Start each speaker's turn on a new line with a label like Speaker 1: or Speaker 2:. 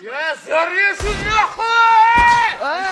Speaker 1: Я зарежу нахуй! А!